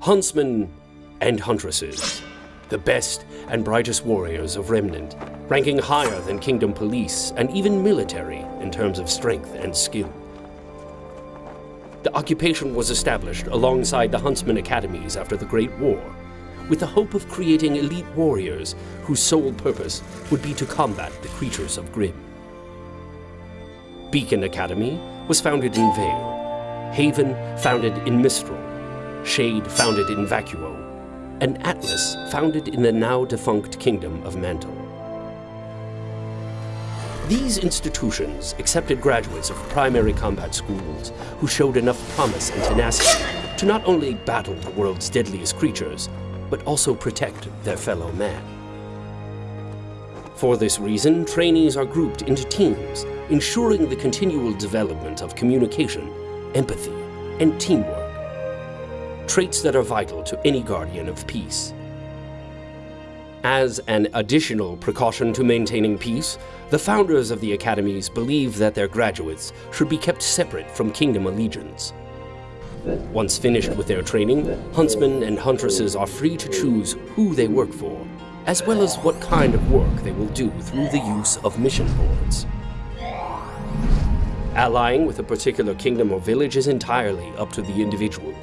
huntsmen and huntresses, the best and brightest warriors of Remnant, ranking higher than Kingdom police and even military in terms of strength and skill. The occupation was established alongside the Huntsman Academies after the Great War, with the hope of creating elite warriors whose sole purpose would be to combat the creatures of Grimm. Beacon Academy was founded in Vale, Haven founded in Mistral, Shade founded in Vacuo, and Atlas founded in the now defunct Kingdom of Mantle. These institutions accepted graduates of primary combat schools who showed enough promise and tenacity to not only battle the world's deadliest creatures, but also protect their fellow man. For this reason, trainees are grouped into teams, ensuring the continual development of communication, empathy, and teamwork, traits that are vital to any guardian of peace. As an additional precaution to maintaining peace, the founders of the academies believe that their graduates should be kept separate from kingdom allegiance. Once finished with their training, huntsmen and huntresses are free to choose who they work for, as well as what kind of work they will do through the use of mission boards. Allying with a particular kingdom or village is entirely up to the individual.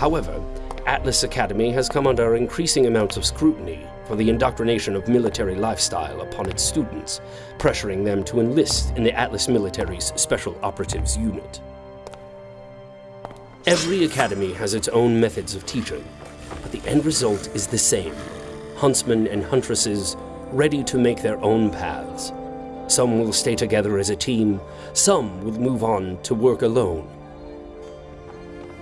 However, Atlas Academy has come under increasing amounts of scrutiny for the indoctrination of military lifestyle upon its students, pressuring them to enlist in the Atlas military's Special Operatives Unit. Every academy has its own methods of teaching, but the end result is the same. Huntsmen and huntresses ready to make their own paths. Some will stay together as a team, some will move on to work alone.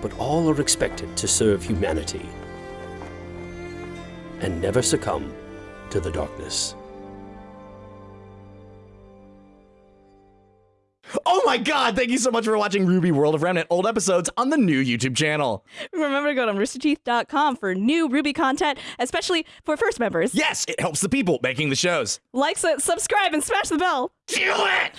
But all are expected to serve humanity and never succumb to the darkness. Oh my god, thank you so much for watching RWBY World of Remnant old episodes on the new YouTube channel. Remember to go to roosterteeth.com for new RWBY content, especially for first members. Yes, it helps the people making the shows. Like, su- subscribe, and smash the bell. Do it!